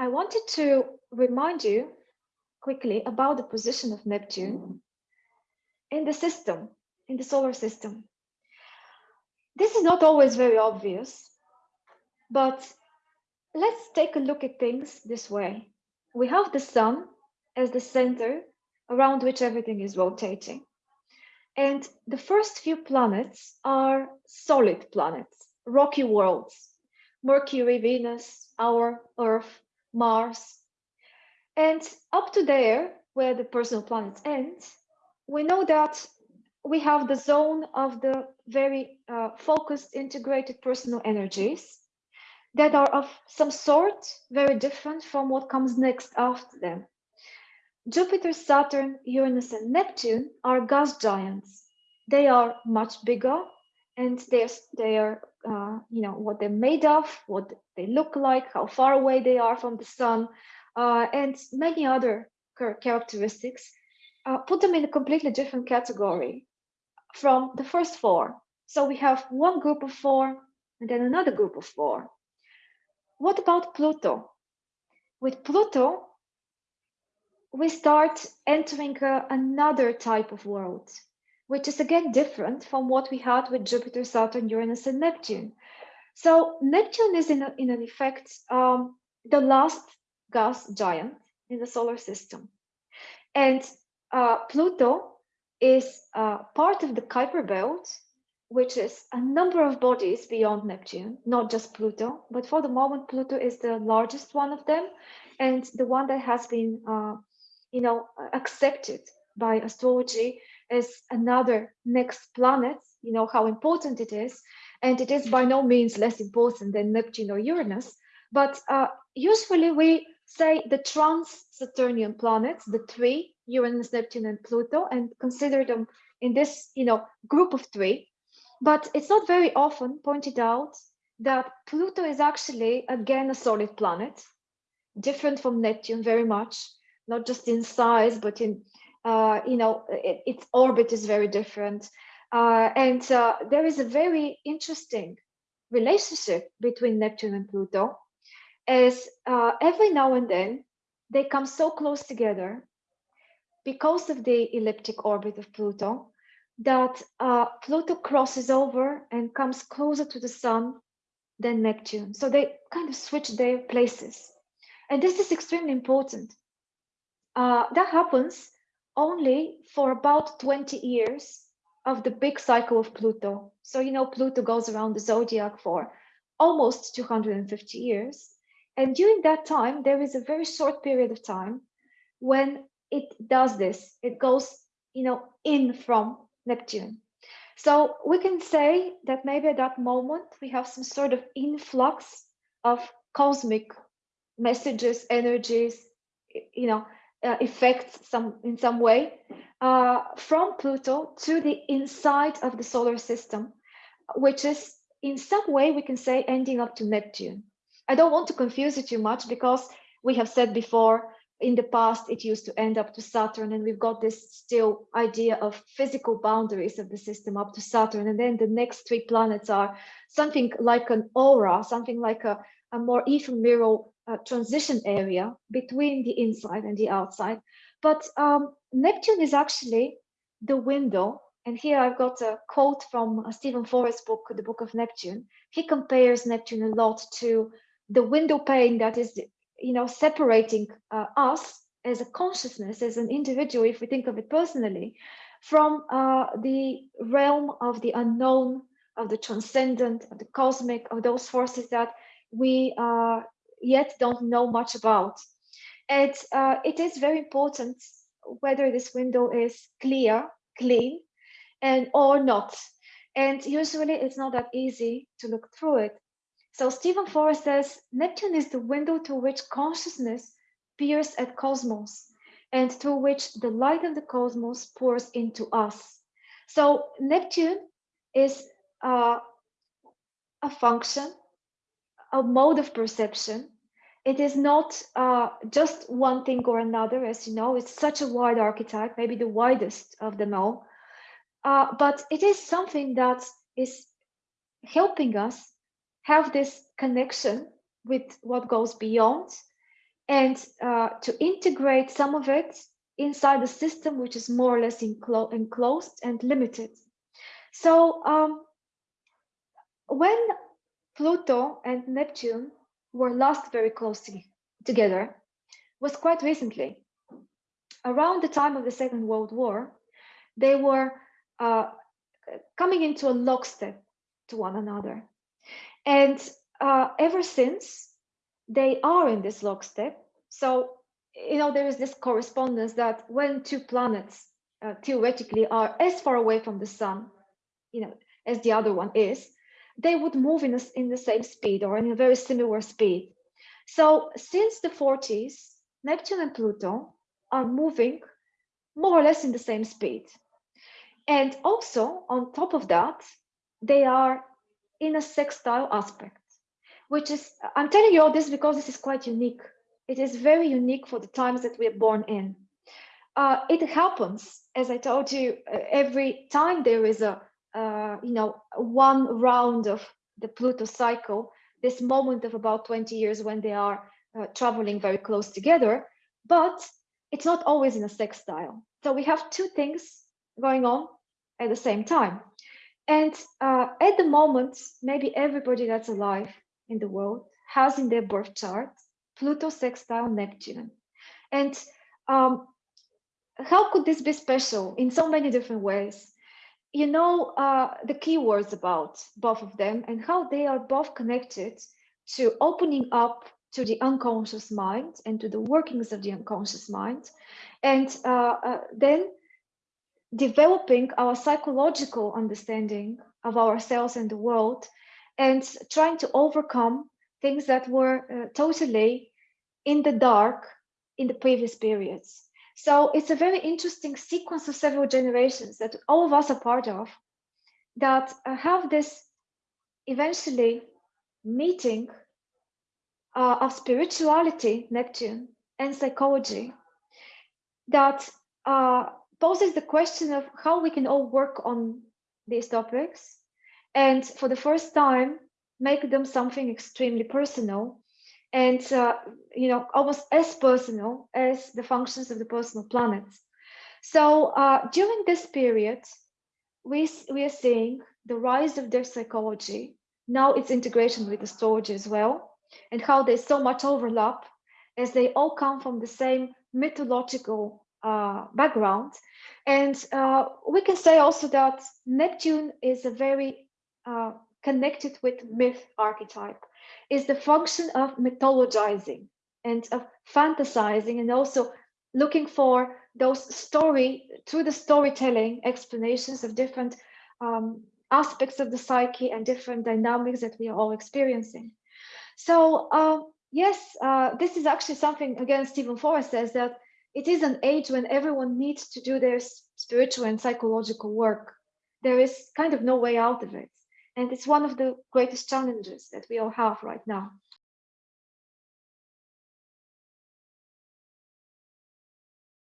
I wanted to remind you quickly about the position of Neptune in the system, in the solar system. This is not always very obvious, but let's take a look at things this way. We have the sun as the center around which everything is rotating. And the first few planets are solid planets, rocky worlds, Mercury, Venus, our Earth, Mars. And up to there, where the personal planets end, we know that we have the zone of the very uh, focused, integrated personal energies that are of some sort very different from what comes next after them. Jupiter, Saturn, Uranus, and Neptune are gas giants. They are much bigger and they're, they are, uh, you know, what they're made of, what they look like, how far away they are from the sun, uh, and many other characteristics uh, put them in a completely different category from the first four. So we have one group of four and then another group of four. What about Pluto? With Pluto, we start entering uh, another type of world, which is again different from what we had with Jupiter, Saturn, Uranus, and Neptune. So Neptune is in, a, in an effect um, the last gas giant in the solar system. And uh, Pluto is uh, part of the Kuiper belt, which is a number of bodies beyond Neptune, not just Pluto, but for the moment, Pluto is the largest one of them and the one that has been, uh, you know, accepted by astrology as another next planet, you know, how important it is. And it is by no means less important than Neptune or Uranus, but uh, usually we say the trans-Saturnian planets, the three, Uranus, Neptune, and Pluto, and consider them in this, you know, group of three. But it's not very often pointed out that Pluto is actually, again, a solid planet, different from Neptune very much, not just in size, but in, uh, you know, it, its orbit is very different. Uh, and uh, there is a very interesting relationship between Neptune and Pluto as uh, every now and then they come so close together because of the elliptic orbit of Pluto that uh, Pluto crosses over and comes closer to the sun than Neptune. So they kind of switch their places. And this is extremely important. Uh, that happens only for about 20 years of the big cycle of Pluto. So, you know, Pluto goes around the zodiac for almost 250 years. And during that time, there is a very short period of time when it does this. It goes, you know, in from Neptune. So we can say that maybe at that moment we have some sort of influx of cosmic messages, energies, you know, uh, effects some in some way uh, from Pluto to the inside of the solar system, which is in some way we can say ending up to Neptune. I don't want to confuse it too much because we have said before in the past it used to end up to Saturn and we've got this still idea of physical boundaries of the system up to Saturn and then the next three planets are something like an aura, something like a, a more ephemeral uh, transition area between the inside and the outside. But um, Neptune is actually the window and here I've got a quote from uh, Steven Forrest's book, The Book of Neptune. He compares Neptune a lot to the window pane that is you know separating uh, us as a consciousness as an individual if we think of it personally from uh, the realm of the unknown of the transcendent of the cosmic of those forces that we uh, yet don't know much about. And uh, it is very important whether this window is clear clean and or not. And usually it's not that easy to look through it. So Steven Forrest says Neptune is the window through which consciousness peers at cosmos and through which the light of the cosmos pours into us. So Neptune is uh, a function, a mode of perception. It is not uh, just one thing or another, as you know, it's such a wide archetype, maybe the widest of them all. Uh, but it is something that is helping us have this connection with what goes beyond and uh, to integrate some of it inside the system, which is more or less enclo enclosed and limited. So um, when Pluto and Neptune were last very close to, together was quite recently. Around the time of the Second World War, they were uh, coming into a lockstep to one another. And uh, ever since, they are in this lockstep. So, you know, there is this correspondence that when two planets uh, theoretically are as far away from the sun, you know, as the other one is, they would move in, in the same speed or in a very similar speed. So since the 40s, Neptune and Pluto are moving more or less in the same speed. And also on top of that, they are in a sextile aspect, which is, I'm telling you all this because this is quite unique. It is very unique for the times that we are born in. Uh, it happens, as I told you, uh, every time there is a uh, you know, one round of the Pluto cycle, this moment of about 20 years when they are uh, traveling very close together, but it's not always in a sextile. So we have two things going on at the same time. And uh, at the moment, maybe everybody that's alive in the world has in their birth chart Pluto sextile Neptune. And um, how could this be special in so many different ways? You know uh, the keywords about both of them and how they are both connected to opening up to the unconscious mind and to the workings of the unconscious mind. And uh, uh, then developing our psychological understanding of ourselves and the world and trying to overcome things that were uh, totally in the dark in the previous periods so it's a very interesting sequence of several generations that all of us are part of that uh, have this eventually meeting uh, of spirituality, Neptune, and psychology that uh, poses the question of how we can all work on these topics and for the first time make them something extremely personal and uh, you know almost as personal as the functions of the personal planets. So uh, during this period, we we are seeing the rise of their psychology. Now its integration with astrology as well, and how there's so much overlap, as they all come from the same mythological uh, background. And uh, we can say also that Neptune is a very uh, connected with myth archetype is the function of mythologizing and of fantasizing and also looking for those story through the storytelling explanations of different um, aspects of the psyche and different dynamics that we are all experiencing. So uh, yes, uh, this is actually something, again, Steven Forrest says that it is an age when everyone needs to do their spiritual and psychological work. There is kind of no way out of it. And it's one of the greatest challenges that we all have right now.